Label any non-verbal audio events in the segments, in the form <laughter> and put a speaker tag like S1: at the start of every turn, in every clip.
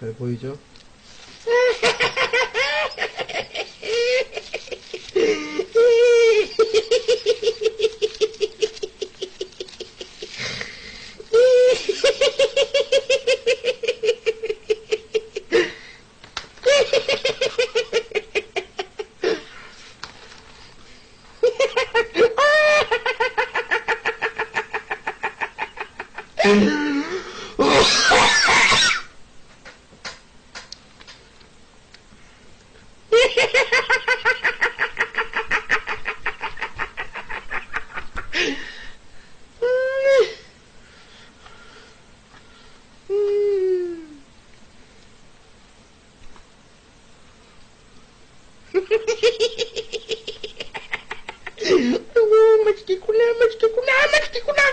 S1: 잘 보이죠? 아이고 맛있겠구나 맛있겠구나 맛있겠구나 야!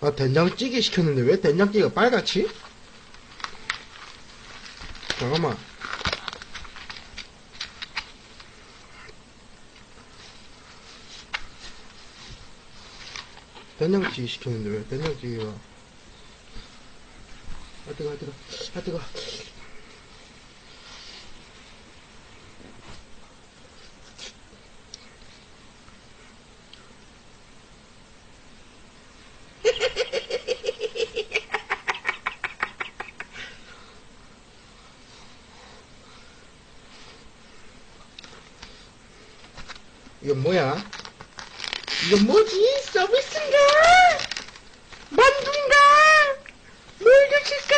S1: 아 된장찌개 시켰는데 왜 된장찌개가 빨갛지? 잠깐만 된장찌개 시켰는데 왜 된장찌개가? 아 뜨거 아 뜨거. 아 뜨거. <laughs> 이건 뭐야? 이건 뭐지? 서비스인가? 만두인가? 뭘 주실까?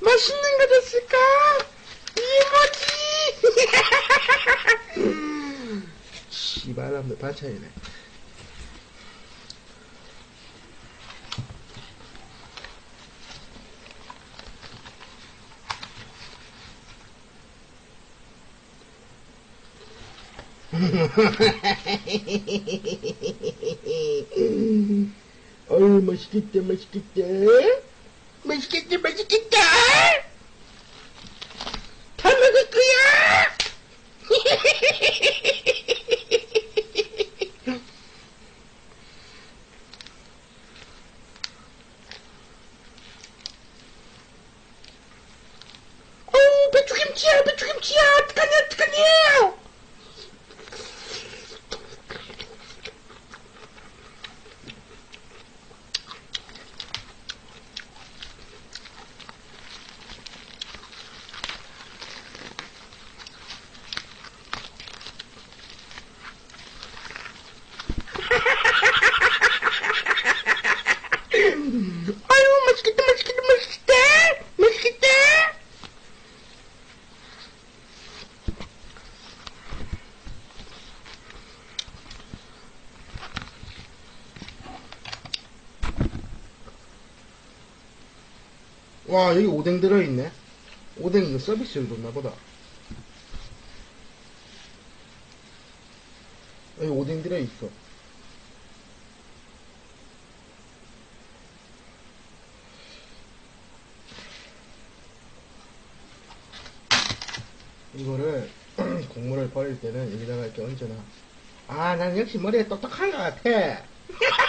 S1: 맛있는 거 줬을까? 이게 뭐지? <laughs> 씨발람들 반찬이네. 어우 맛있겠다 맛있겠다 맛있겠다 맛있겠다 다 먹을 거야 어우 배추김치야 배추김치야 어떡하냐 어떡하냐 아유 맛있겠다 맛있겠다 맛있겠다 맛있겠다 와 여기 오뎅 들어있네 오뎅 이거 서비스를 줬나 보다 여기 오뎅 들어있어 이거를 <clears throat> 국물을 버릴 때는 여기다가 이렇게 얹어놔. 아, 난 역시 머리에 똑똑한 것 같아. <laughs>